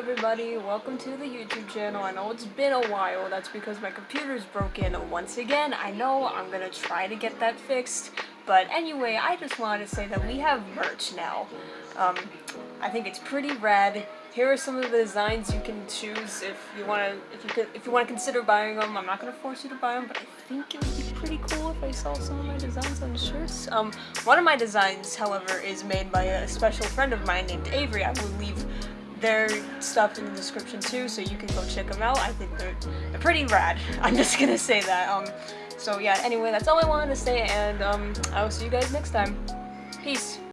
everybody, welcome to the YouTube channel. I know it's been a while, that's because my computer's broken once again. I know I'm gonna try to get that fixed, but anyway, I just wanted to say that we have merch now. Um, I think it's pretty rad. Here are some of the designs you can choose if you want to if you could if you want to consider buying them. I'm not gonna force you to buy them, but I think it would be pretty cool if I saw some of my designs on shirts. Um, one of my designs, however, is made by a special friend of mine named Avery. I will leave their stuff in the description too, so you can go check them out. I think they're, they're pretty rad. I'm just gonna say that. Um, so yeah, anyway, that's all I wanted to say, and um, I will see you guys next time. Peace.